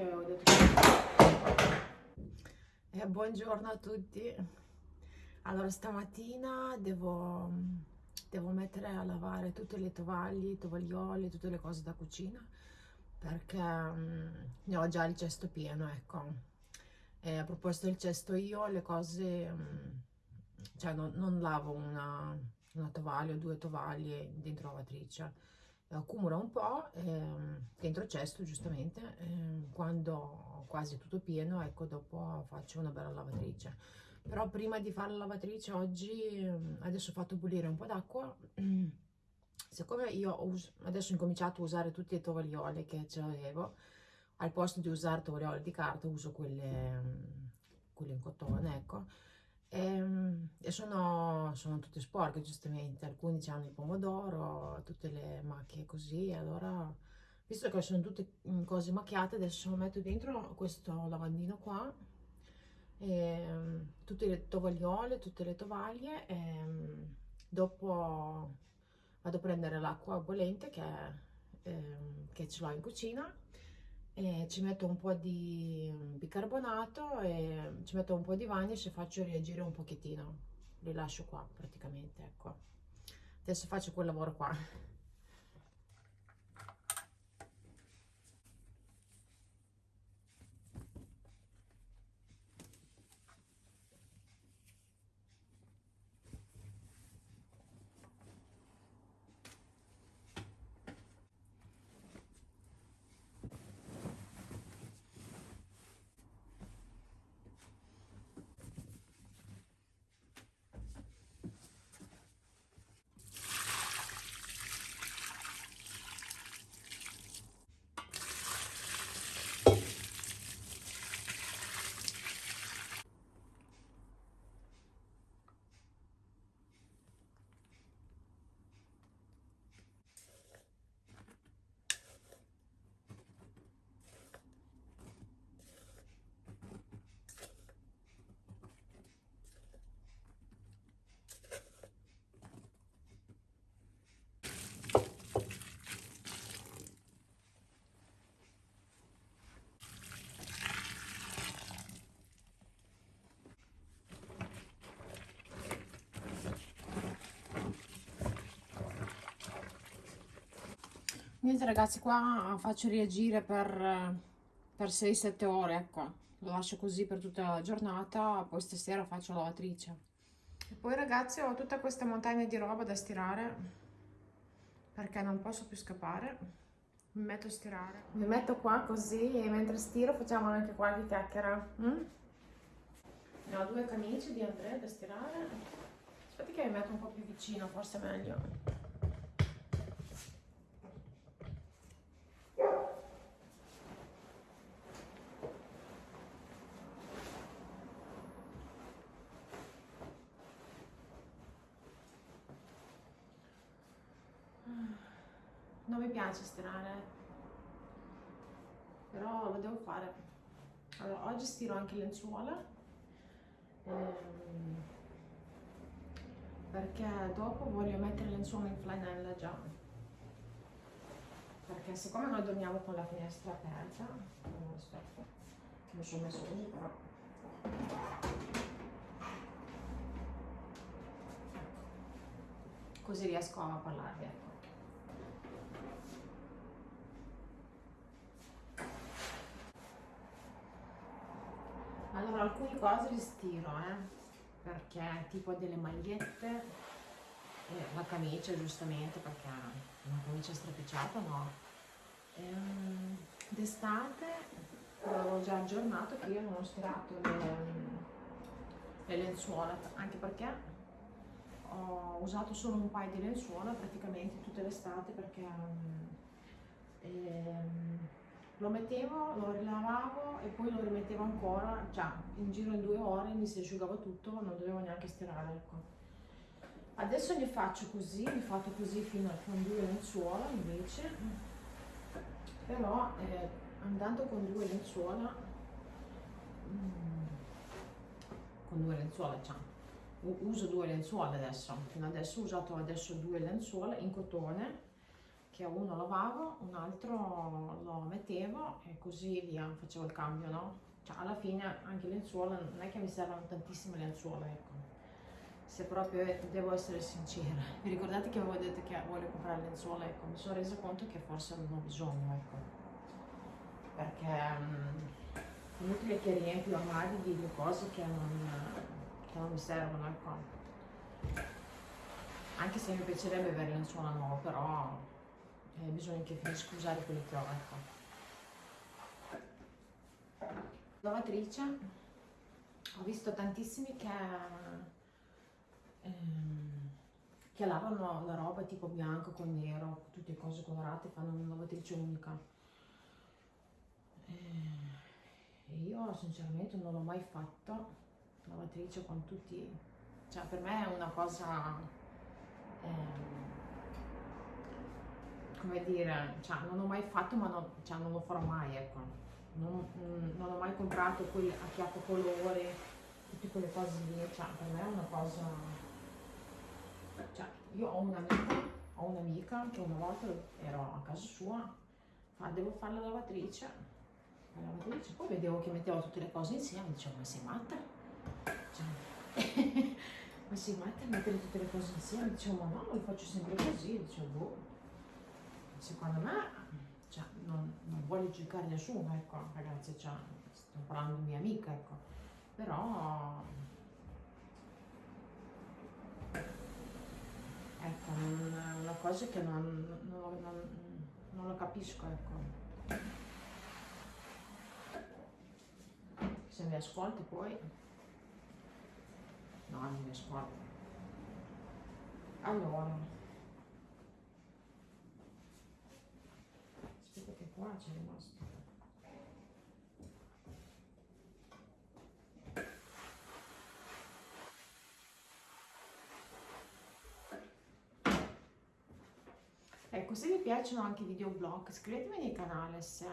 che ho detto eh, buongiorno a tutti. Allora stamattina devo, devo mettere a lavare tutte le tovaglie, tovaglioli, tutte le cose da cucina perché um, ne ho già il cesto pieno ecco. E a proposito del cesto io le cose um, cioè non, non lavo una, una tovaglia o due tovaglie dentro la lavatrice accumula un po' ehm, dentro cesto giustamente ehm, quando quasi tutto pieno ecco dopo faccio una bella lavatrice. Però prima di fare la lavatrice oggi ehm, adesso ho fatto bollire un po' d'acqua. Siccome io ho adesso ho incominciato a usare tutti i tovaglioli che ce l'avevo al posto di usare tovaglioli di carta uso quelle, quelle in cotone ecco e, ehm, e sono, sono, tutte sporche giustamente, alcuni hanno il pomodoro, tutte le macchie così, allora visto che sono tutte mm, cose macchiate adesso metto dentro questo lavandino qua, e, ehm, tutte le tovagliole, tutte le tovaglie e ehm, dopo vado a prendere l'acqua bollente che, che ce l'ho in cucina e ci metto un po' di bicarbonato e ci metto un po' di vanish e faccio reagire un pochettino. Li lascio qua praticamente ecco. Adesso faccio quel lavoro qua niente ragazzi qua faccio reagire per, per 6-7 ore ecco. Lo lascio così per tutta la giornata poi stasera faccio la lavatrice. E poi ragazzi ho tutta questa montagna di roba da stirare perché non posso più scappare. Mi metto a stirare. Mi metto qua così e mentre stiro facciamo anche qualche chiacchiera mm? ne ho due camicie di Andrea da stirare. Aspetti che mi metto un po' più vicino forse è meglio 9 piace stirare. Però lo devo fare. Allora oggi stiro anche lenzuola. Ehm, perché dopo voglio mettere lenzuola in flanella già. Perché siccome noi dormiamo con la finestra aperta aspetta mi sono messo così però. Così riesco a parlarvi ecco allora alcune cose le stiro eh, perché tipo delle magliette eh, la camicia giustamente perché una camicia stropicciata no? Ehm, d'estate avevo già aggiornato che io non ho stirato le, le lenzuola anche perché ho usato solo un paio di lenzuola praticamente tutta l'estate perché um, ehm, lo mettevo, lo rilavavo e poi lo rimettevo ancora, cioè in giro in due ore mi si asciugava tutto, non dovevo neanche stirare, ecco. Adesso ne faccio così, ne fatto così fino a con due lenzuola invece, però eh, andando con due lenzuola, mm, con due lenzuola, cioè, uso due lenzuola adesso, fino adesso ho usato adesso due lenzuola in cotone, che uno lavavo, un altro lo mettevo e così via, facevo il cambio, no? Cioè alla fine anche lenzuola, non è che mi servono tantissime lenzuola, ecco. Se proprio devo essere sincera. Vi ricordate che avevo detto che voglio comprare lenzuola? Ecco, mi sono resa conto che forse non ho bisogno, ecco. Perché um, inutile che riempio armadi di due cose che non, che non mi servono, ecco anche se mi piacerebbe avere lenzuola nuova però eh, bisogna che finisco usare quelli che ho ecco. lavatrice ho visto tantissimi che ehm, che lavano la roba tipo bianco con nero tutte cose colorate fanno una lavatrice unica eh, io sinceramente non l'ho mai fatto lavatrice con tutti cioè per me è una cosa Ehm, come dire, cioè, non ho mai fatto ma non, cioè, non lo farò mai, ecco. Non, mm, non, ho mai comprato quel a chiappo colore, tutte quelle cose lì, cioè, per me è una cosa... Cioè, io ho un'amica, ho un'amica che una volta ero a casa sua, fa, devo fare la lavatrice, la lavatrice, poi vedevo che metteva tutte le cose insieme, dicevo, ma sei matta? Cioè, ma si mette a mettere tutte le cose insieme, dicevo ma no, lo faccio sempre così, dicevo boh, secondo me cioè, non, non voglio giudicare nessuno, ecco ragazzi, cioè, sto parlando di mia amica, ecco, però ecco, è una cosa che non, non, non, non lo capisco, ecco. Se mi ascolti poi No, non mi ascolta. Allora. Aspetta che qua c'è rimasto. Ecco, se vi piacciono anche i videoblog, iscrivetevi nel canale se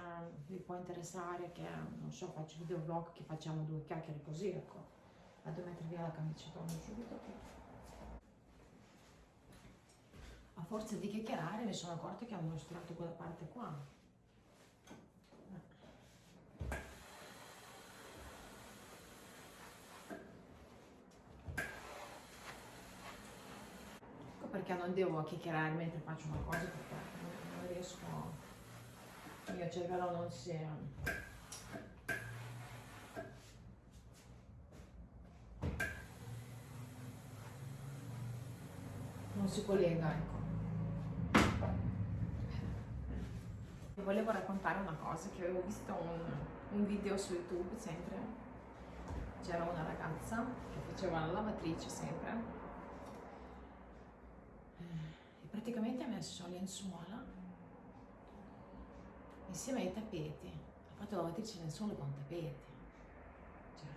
vi può interessare che, non so, faccio videoblog che facciamo due chiacchiere così, ecco. Vado a mettere via la camicetona subito. A forza di chiacchierare mi sono accorta che ho mostrato quella parte qua ecco perché non devo chiacchierare mentre faccio una cosa perché non riesco il mio cervello non si non si collega, ecco. volevo raccontare una cosa che avevo visto un, un video su YouTube sempre. C'era una ragazza che faceva la lavatrice sempre praticamente ha messo lenzuola insieme ai tappeti. Ha fatto la lavatrice lenzuola con tappeti. Cioè,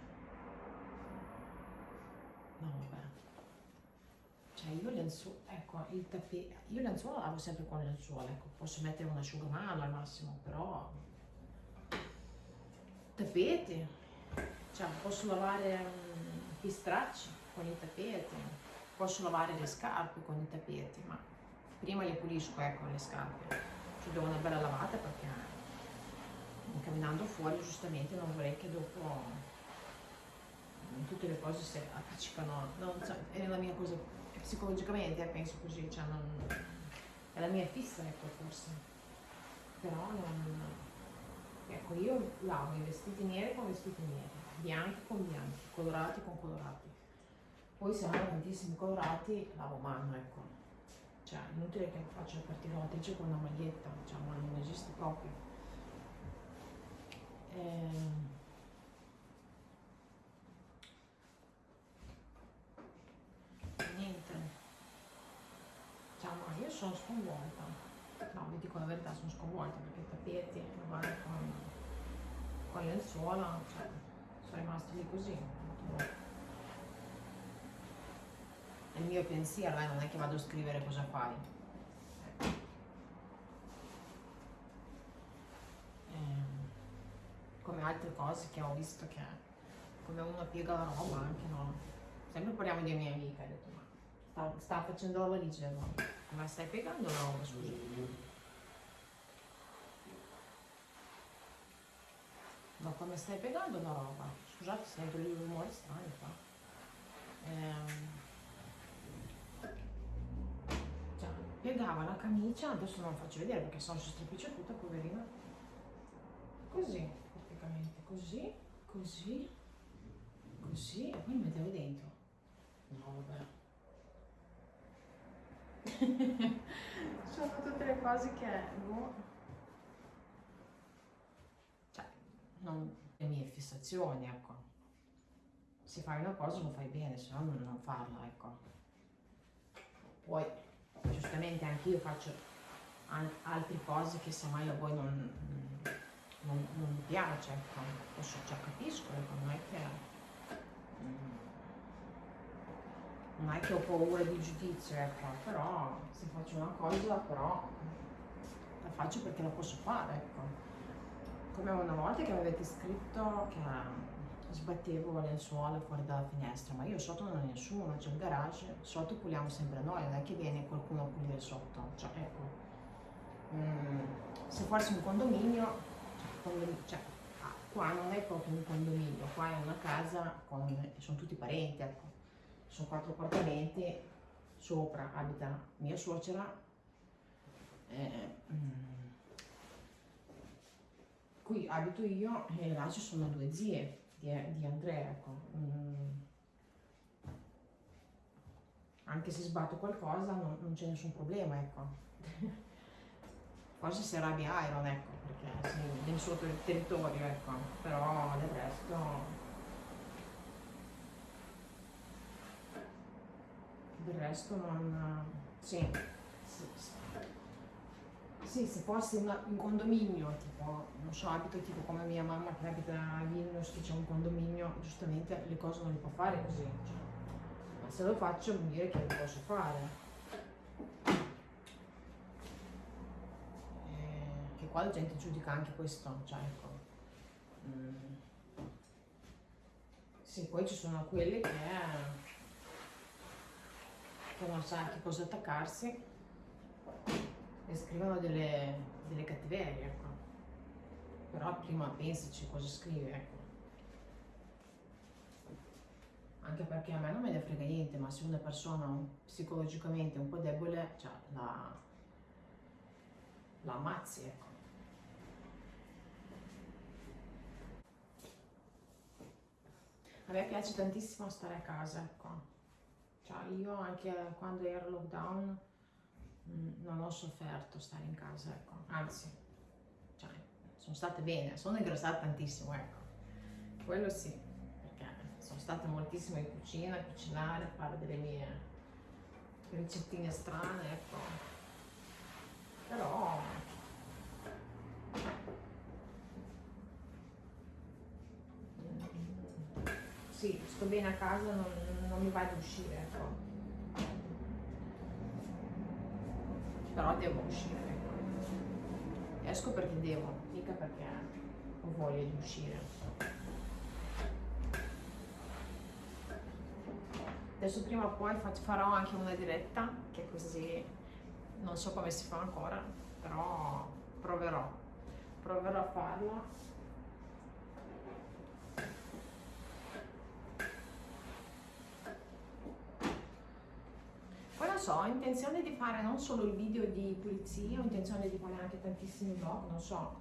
no, vabbè. Cioè io lenzuola, ecco, il tappeto, io lenzuola lavo sempre con lenzuola, ecco, posso mettere un asciugamano al massimo, però tappeti, cioè posso lavare gli stracci con i tappeti, posso lavare le scarpe con i tappeti, ma prima le pulisco, ecco, le scarpe, ci do una bella lavata perché camminando fuori giustamente non vorrei che dopo tutte le cose si appiccicano, non so, è la mia cosa psicologicamente penso così, cioè non, è la mia fissa ecco forse, però non, ecco io lavo i vestiti neri con vestiti neri, bianchi con bianchi, colorati con colorati, poi se hanno tantissimi colorati lavo mano ecco, cioè inutile che partire la lavatrice con una maglietta, diciamo non esiste proprio. Eh, sono sconvolta. No, vi dico la verità, sono sconvolta perché i tappeti, magari con, con lenzuola, cioè, sono rimasti lì così. È il mio pensiero, eh, non è che vado a scrivere cosa fai. Ehm, come altre cose che ho visto che come uno piega la roba anche no. Sempre parliamo di mia amica, ho detto ma sta, sta facendo la valigia, no? Ma stai piegando la roba, scusa. Ma come stai piegando la roba? Scusate, sento dei rumori strani qua. Eh, piegava la camicia, adesso non faccio vedere perché sono stropiccia tutta, poverina. Così, praticamente, così, così, così, e poi mi metteva dentro. No, vabbè. sono tutte le cose che... Boh. non, le mie fissazioni, ecco. Se fai una cosa lo fai bene, se no non farla, ecco. Poi, giustamente anche io faccio altre cose che semmai a voi non, non, non piace, ecco. Posso, cioè, capisco, ecco, non è che... Mm, non è che ho paura di giudizio, ecco, però se faccio una cosa, però la faccio perché la posso fare, ecco come una volta che mi avete scritto che sbattevo le lenzuola fuori dalla finestra, ma io sotto non ho nessuno, c'è un garage, sotto puliamo sempre noi, non è che viene qualcuno a pulire sotto, cioè ecco, mm, se fosse un condominio, cioè, ah, qua non è proprio un condominio, qua è una casa con, sono tutti parenti, ecco, sono quattro appartamenti, sopra abita mia suocera, eh, mm, qui abito io e là ci sono due zie di, di Andrea, ecco. Mm. Anche se sbatto qualcosa non, non c'è nessun problema, ecco. Forse si arrabbia Iron, ecco, perché sì, nel suo ter territorio, ecco. Però del resto... Del resto non... Sì, sì, se fossi una, un condominio, tipo, non so, abito tipo come mia mamma che abita a Vilnius, che c'è un condominio, giustamente le cose non le può fare così. Cioè. Ma se lo faccio vuol dire che lo posso fare. Eh, che qua la gente giudica anche questo, cioè ecco. Mm. Sì, poi ci sono quelle che, che non sa che cosa attaccarsi e scrivono delle, delle cattiverie, ecco. Però prima pensaci cosa scrive, ecco. Anche perché a me non me ne frega niente, ma se una persona psicologicamente un po' debole, cioè la, la ammazzi, ecco. A me piace tantissimo stare a casa, ecco. Cioè io anche quando ero lockdown non ho sofferto stare in casa, ecco. Anzi, cioè, sono state bene, sono ingrassata tantissimo, ecco. Quello sì, perché sono stata moltissimo in cucina, a cucinare, a fare delle mie ricettine strane, ecco. Però mm, sì, sto bene a casa, non, non mi va ad uscire, ecco. Però devo uscire. Ecco. Esco perché devo, mica perché ho voglia di uscire. Adesso prima o poi farò anche una diretta, che così non so come si fa ancora, però proverò. Proverò a farla so, ho intenzione di fare non solo il video di pulizia, ho intenzione di fare anche tantissimi vlog, non so.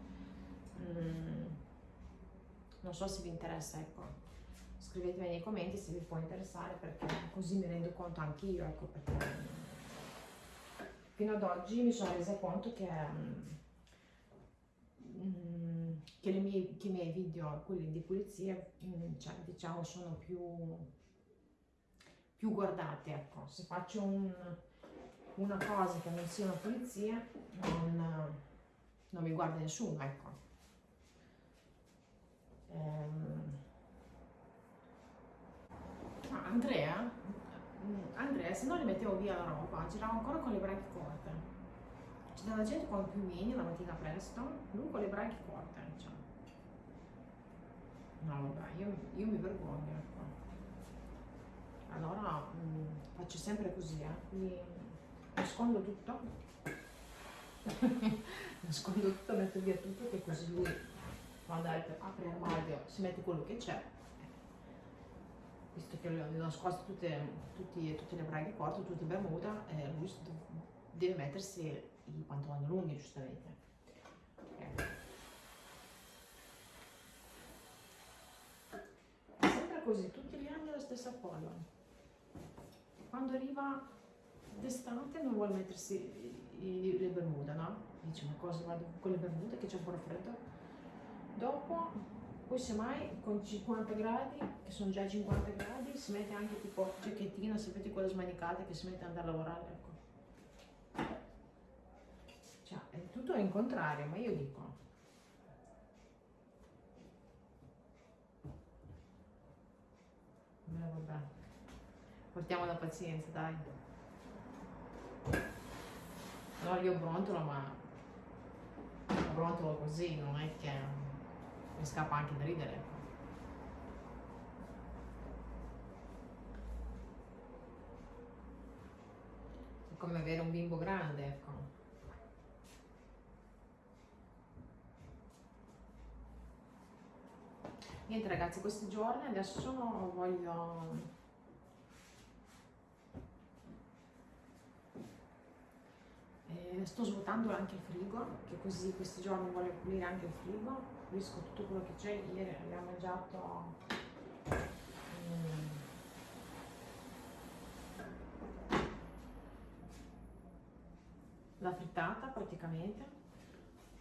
Mm, non so se vi interessa, ecco. Scrivetemi nei commenti se vi può interessare perché così mi rendo conto anch'io, ecco, perché fino ad oggi mi sono resa conto che, mm, che, mie, che i miei video, quelli di pulizia, mm, cioè, diciamo, sono più più guardate, ecco, se faccio un, una cosa che non sia una pulizia, non, non mi guarda nessuno, ecco. Ehm, ah, Andrea, Andrea, se non li mettevo via la roba, girava ancora con le braccia corte. C'è della gente con più mini la mattina presto, lui con le braccia corte, cioè. No, vabbè, io, io mi vergogno, ecco allora mh, mm, faccio sempre così, eh. Mi nascondo tutto, nascondo tutto, metto via tutto che così lui quando apri l'armadio si mette quello che c'è visto che ho nascoste tutte, tutti, tutte le braghe corte, tutte bermuda, eh, lui deve mettersi i pantaloni lunghi giustamente. Così, tutti gli anni la stessa cosa. Quando arriva d'estate non vuole mettersi le bermuda, no? Dice ma cosa vado con le bermude che c'è ancora freddo? Dopo poi semmai con 50 gradi, che sono già 50 gradi, si mette anche tipo giacchettina, sapete quelle smanicate che si mette ad andare a lavorare, ecco. Cioè, è tutto in contrario, ma io dico. Vabbè. Portiamo la pazienza, dai. No, io brontolo, ma brontolo così, non è che mi scappa anche da ridere. È come avere un bimbo grande, ecco. Niente ragazzi, questi giorni adesso voglio Eh, sto svuotando anche il frigo, che così questi giorni voglio pulire anche il frigo, pulisco tutto quello che c'è. Ieri abbiamo mangiato mm, la frittata praticamente.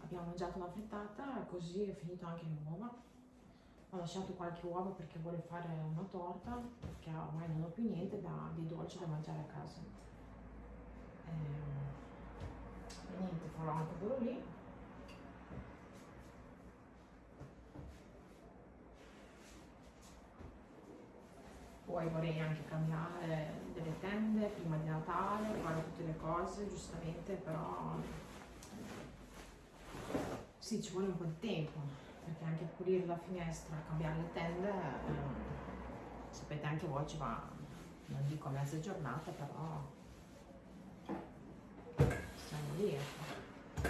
Abbiamo mangiato una frittata così è finito anche le uova. Ho lasciato qualche uovo perché voglio fare una torta, perché ormai non ho più niente da, di dolce da mangiare a casa. Eh, niente farò anche quello lì. Poi vorrei anche cambiare delle tende prima di Natale fare tutte le cose giustamente però sì ci vuole un po' di tempo perché anche pulire la finestra cambiare le tende eh, sapete anche voi ci va non dico mezza giornata però lì ecco.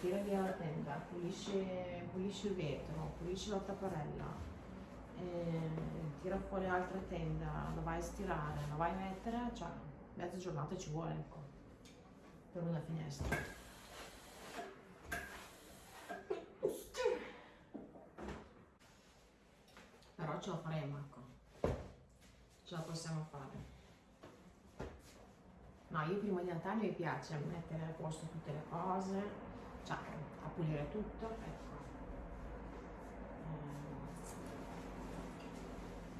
tira via la tenda, pulisce, pulisce il vetro, pulisce la tapparella, eh, tira fuori l'altra tenda, la vai a stirare, la vai a mettere, cioè mezza giornata ci vuole ecco, per una finestra. Però ce la faremo, ecco. Ce la possiamo fare. No, io prima di Natale mi piace mettere a posto tutte le cose, cioè a pulire tutto, ecco.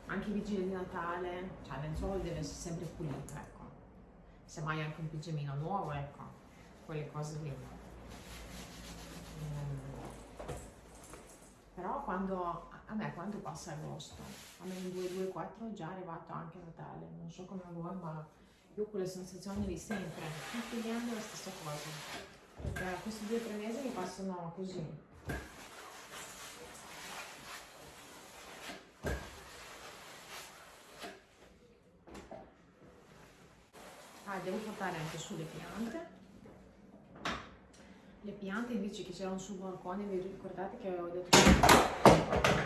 Eh, anche i vigili di Natale, cioè il lenzuolo deve essere sempre pulito, ecco. Se mai anche un pigiamino nuovo, ecco, quelle cose lì. Eh, però quando, a me quando passa agosto, a me il 2-2-4 è già arrivato anche Natale, non so come voi, ma io ho quella sensazione di sempre, tutti gli anni la stessa cosa. Perché questi due o tre mesi mi passano così. Ah, devo portare anche su le piante. Le piante invece che c'erano sul balcone, vi ricordate che avevo detto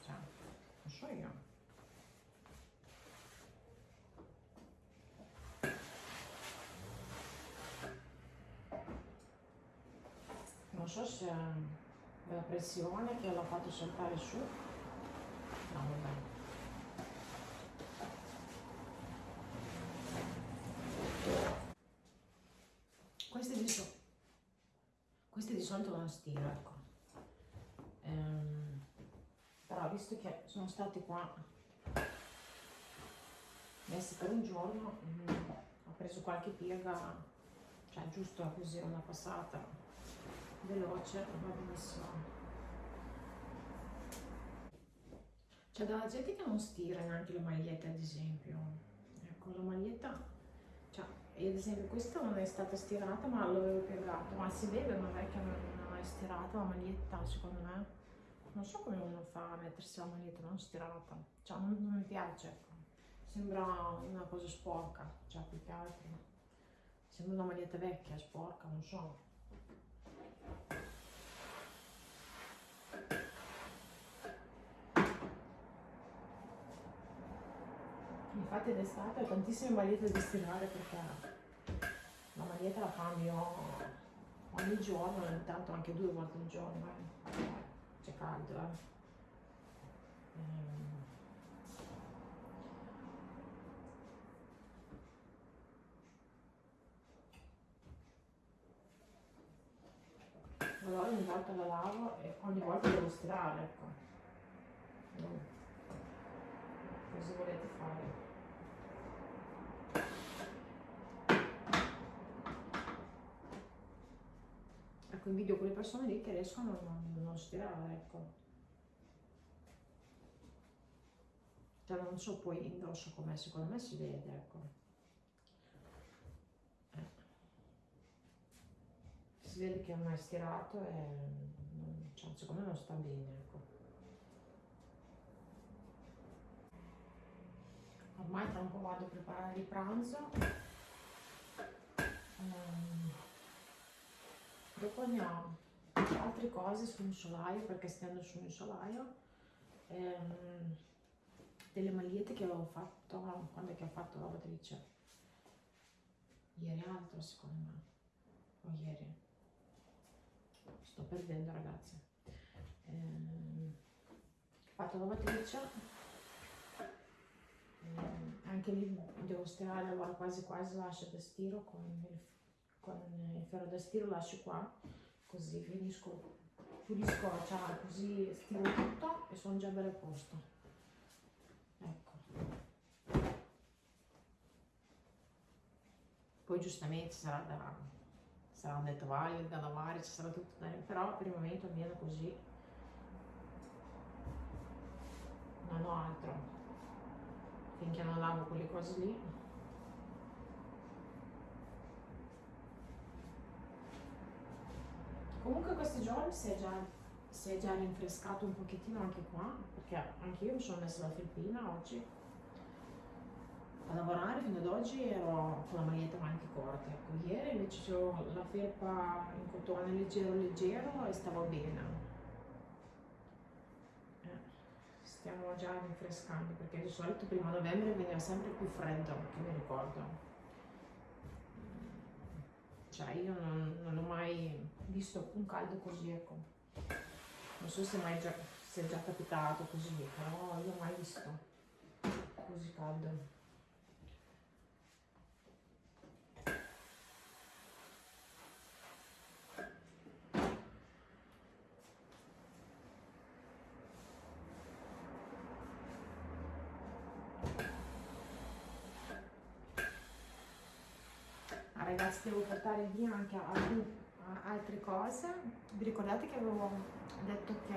cioè, non so se è la pressione che l'ha fatto saltare su. No, vabbè. Queste di, so queste di solito non stiro, ecco ehm, però visto che sono stati qua messi per un giorno mh, mm, ho preso qualche piega cioè giusto così una passata veloce va benissimo. C'è della gente che non stira neanche le magliette ad esempio. Ecco la maglietta cioè io ad esempio questa non è stata stirata ma l'avevo piegato. Ma si vede non è che non è stirata la maglietta secondo me non so come uno fa a mettersi la maglietta non stirata cioè non, non mi piace ecco. Sembra una cosa sporca cioè più che altro. Sembra una maglietta vecchia sporca non so. Infatti d'estate ho tantissime magliette da stirare perché la maglietta la cambio ogni giorno, ogni tanto anche due volte al giorno, eh. C'è caldo. Eh. Ehm. Allora ogni volta la lavo e ogni volta devo stirare, ecco. Cosa volete fare? Ecco invidio quelle persone lì che riescono a non, stirare ecco. Cioè non so poi indosso com'è secondo me si vede ecco. Eh. si vede che non è stirato e cioè, secondo me non sta bene ecco. Ormai tra un po' vado a preparare il pranzo. Um, dopo ho altre cose sul solaio perché stendo su un solaio ehm, delle magliette che avevo fatto quando che ho fatto la lavatrice? Ieri altro secondo me. O ieri. Sto perdendo ragazzi. Ehm, ho fatto la lavatrice. Ehm, anche lì devo stirare allora quasi quasi lascio da stiro con il con il ferro da stiro lascio qua così finisco pulisco cioè, così stiro tutto e sono già belle a posto. Ecco. Poi giustamente sarà da sarà un tovaglie da lavare ci sarà tutto da però per il momento almeno così. Non ho altro. Finché non lavo quelle cose lì Comunque questi giorni si è, già, si è già rinfrescato un pochettino anche qua, perché anche io mi sono messa la felpina oggi a lavorare fino ad oggi ero con la maglietta maniche corte. Ecco, ieri invece ho la felpa in cotone leggero leggero e stavo bene. Eh, stiamo già rinfrescando perché di solito prima novembre veniva sempre più freddo, che mi ricordo cioè io non, non ho mai visto un caldo così, ecco. Non so se mai già, se è già capitato così, però io mai visto così caldo. ragazzi devo portare via anche altri, altre cose. Vi ricordate che avevo detto che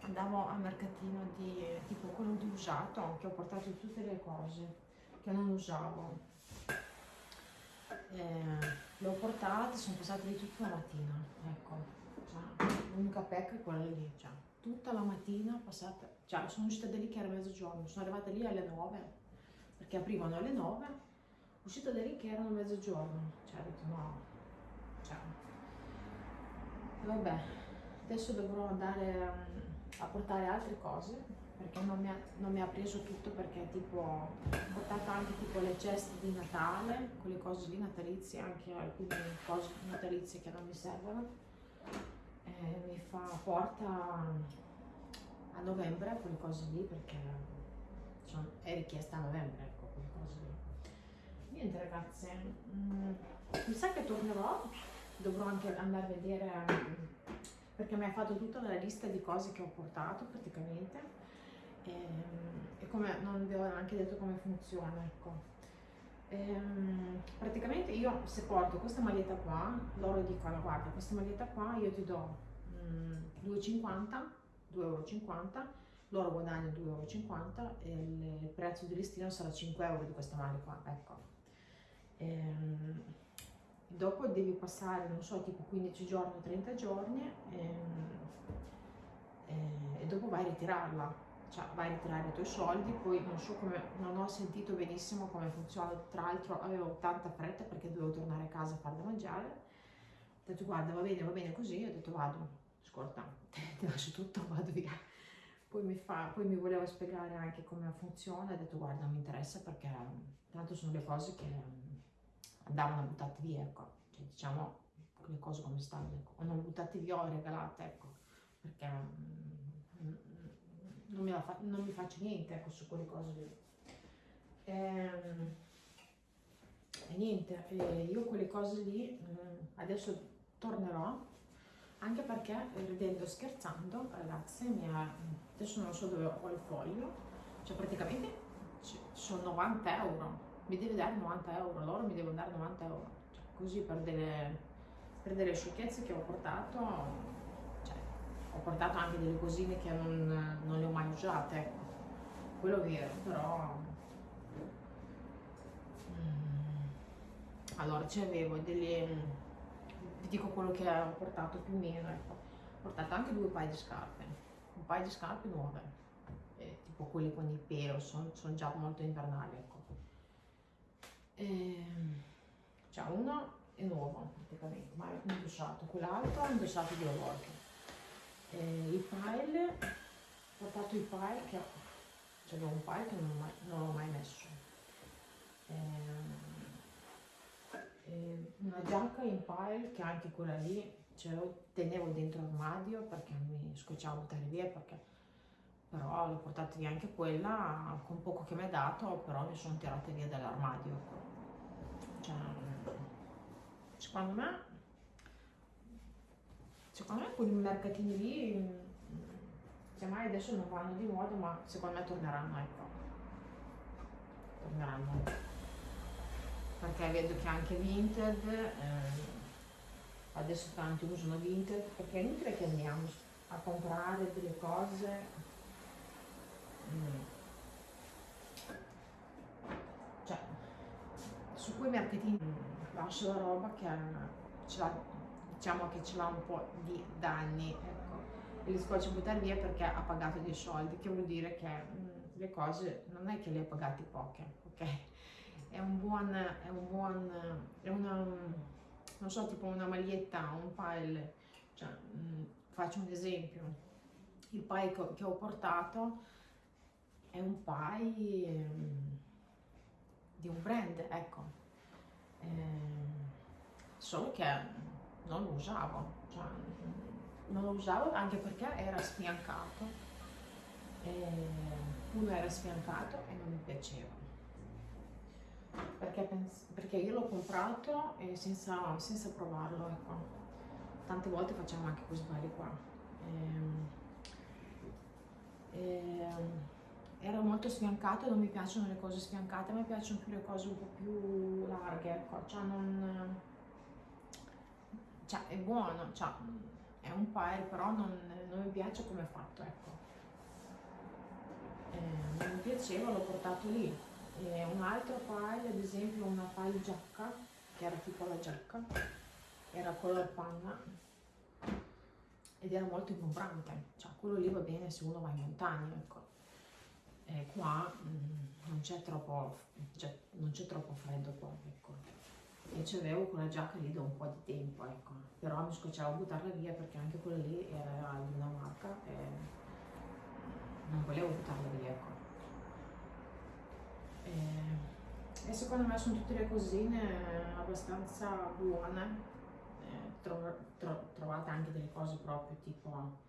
andavo al mercatino di tipo quello di usato che ho portato tutte le cose che non usavo. Eh, le ho portate sono passate lì tutta la mattina ecco. Cioè, l'unica pecca è quella lì cioè, tutta la mattina passata cioè sono uscita da lì che era mezzogiorno sono arrivata lì alle 9 perché aprivano alle 9 uscita da lì che erano mezzogiorno, cioè ho detto no, vabbè, adesso dovrò andare um, a portare altre cose perché non mi, ha, non mi, ha, preso tutto perché tipo ho portato anche tipo le ceste di Natale, quelle cose lì natalizie, anche alcune cose natalizie che non mi servono, e mi fa porta a novembre quelle cose lì perché sono, è richiesta a novembre ecco quelle cose lì. Niente ragazze mm, mi sa che tornerò dovrò anche andare a vedere perché mi ha fatto tutta la lista di cose che ho portato praticamente e, ehm, e come non vi ho neanche detto come funziona, ecco. Ehm, praticamente io se porto questa maglietta qua, loro dicono guarda questa maglietta qua io ti do mm, 2,50, 2,50 euro, loro guadagnano 2,50 euro e il prezzo di listino sarà 5 euro di questa maglia qua, ecco. Ehm, dopo devi passare, non so, tipo 15 giorni o 30 giorni ehm, eh, e dopo vai a ritirarla. Cioè vai a ritirare i tuoi soldi, poi non so come, non ho sentito benissimo come funziona, tra l'altro avevo tanta fretta perché dovevo tornare a casa a fare da mangiare, ho detto guarda va bene, va bene così, ho detto vado, ascolta, ti lascio tutto, vado via. Poi mi, fa, poi mi voleva spiegare anche come funziona, ho detto guarda mi interessa perché tanto sono le cose che andavano buttate via, ecco, cioè diciamo le cose come stanno, ecco. o non buttate via o regalate, ecco, perché non mi, fa, non mi faccio niente ecco, su quelle cose lì. Ehm, e niente, e io quelle cose lì mm, adesso tornerò anche perché ridendo scherzando ragazze mi ha, adesso non so dove ho il foglio cioè praticamente sono 90 euro mi deve dare 90 euro loro mi devono dare 90 euro cioè, così per delle, per delle sciocchezze che ho portato ho portato anche delle cosine che non, non le ho mai usate, ecco. quello è vero, però... Mm. Allora, c'avevo delle... vi dico quello che ho portato più o meno, ecco. Ho portato anche due paia di scarpe, un paio di scarpe nuove, eh, tipo quelle con il pelo, sono, sono già molto invernali, ecco. E... Cioè, uno è nuovo praticamente, ma è indossato, quell'altro è indossato due volte. Eh, i pile, ho portato i pile che c'è un pile che non, mai, non l'ho mai messo. Eh, eh, una giacca in pile che anche quella lì ce l'ho, tenevo dentro l'armadio perché mi scocciavo buttare via perché però l'ho portata via anche quella con poco che mi ha dato però mi sono tirate via dall'armadio cioè, secondo me secondo me quei mercatini lì semmai mm, adesso non vanno di moda ma secondo me torneranno ecco torneranno perché vedo che anche Vinted eh, adesso tanti usano Vinted perché è inutile che andiamo a comprare delle cose mm. cioè su quei mercatini lascio la roba che ce l'ha diciamo che ce l'ha un po' di danni, ecco, e li scoccia buttare via perché ha pagato dei soldi, che vuol dire che mh, mm, le cose non è che le ha pagate poche, ok? È un buon, è un buon, è una, non so, tipo una maglietta, un pile, cioè, mh, mm, faccio un esempio, il pile che, ho portato è un pile mm, di un brand, ecco, eh, solo che non lo usavo, cioè, non lo usavo anche perché era sfiancato, uno era sfiancato e non mi piaceva. Perché, perché io l'ho comprato senza, senza, provarlo, ecco. Tante volte facciamo anche questi sbagli qua. E, e, era molto sfiancato, non mi piacciono le cose sfiancate, mi piacciono più le cose un po' più larghe, ecco. Cioè non, cioè è buono, cioè, è un pile, però non, non, mi piace come è fatto, ecco. Eh, non mi piaceva, l'ho portato lì. E un altro pile, ad esempio una pile giacca, che era tipo la giacca, era color panna, ed era molto ingombrante, cioè quello lì va bene se uno va in montagna, ecco. E qua mm, non c'è troppo, cioè, troppo freddo qua, ecco e c'avevo quella giacca lì da un po' di tempo, ecco. Però mi scocciavo a buttarla via perché anche quella lì era di una marca e non volevo buttarla via, ecco. E, e secondo me sono tutte le cosine abbastanza buone. Tro, tro, trovate anche delle cose proprio tipo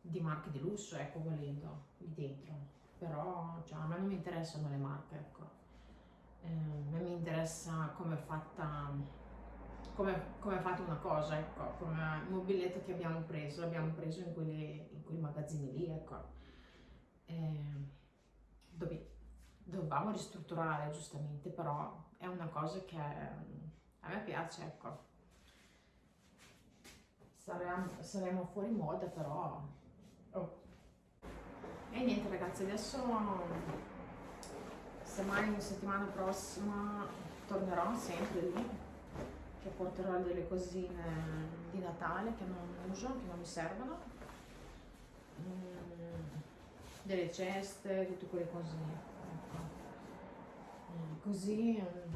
di marche di lusso, ecco, volendo, lì dentro. Però cioè, a me non mi interessano le marche, ecco eh, a me mi interessa come è fatta come, come fate una cosa, ecco, come il mobiletto che abbiamo preso, l'abbiamo preso in, quelli, in quei magazzini lì, ecco. Eh, dove, dovevamo ristrutturare giustamente, però è una cosa che a me piace, ecco. Saremo, saremo fuori moda, però... Oh. E niente ragazzi, adesso se mai la settimana prossima tornerò sempre lì che porterò delle cosine di Natale che non uso, che non mi servono mm, delle ceste, tutte quelle cose ecco. mm, così mm,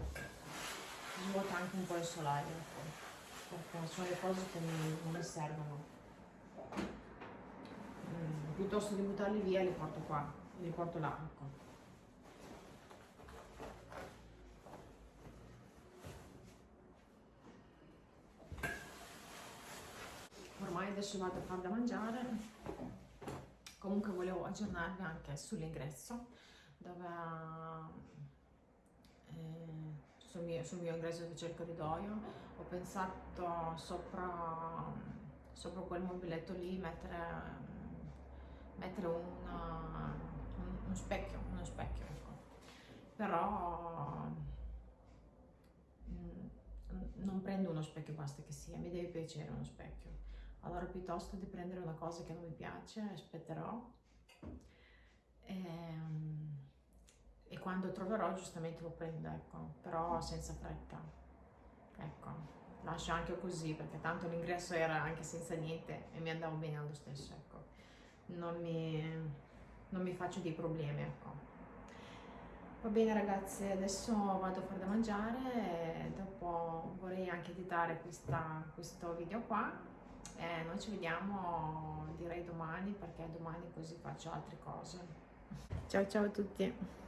svuota anche un po' il solaio ecco. perché sono le cose che non mi servono piuttosto di buttarli via li porto qua li porto là ecco. ormai adesso vado a far da mangiare comunque volevo aggiornarvi anche sull'ingresso dove eh, sul, mio, sul mio ingresso dove c'è il corridoio ho pensato sopra, sopra quel mobiletto lì mettere, mettere una, un, un, specchio uno specchio ecco. però mm, non prendo uno specchio basta che sia mi deve piacere uno specchio. Allora piuttosto di prendere una cosa che non mi piace aspetterò. E, ehm, e quando troverò giustamente lo prendo ecco però senza fretta. Ecco lascio anche così perché tanto l'ingresso era anche senza niente e mi andavo bene allo stesso ecco non mi, non mi faccio dei problemi ecco. Va bene ragazzi, adesso vado a fare da mangiare e dopo vorrei anche editare questa, questo video qua. Eh, noi ci vediamo direi domani perché domani così faccio altre cose. Ciao ciao a tutti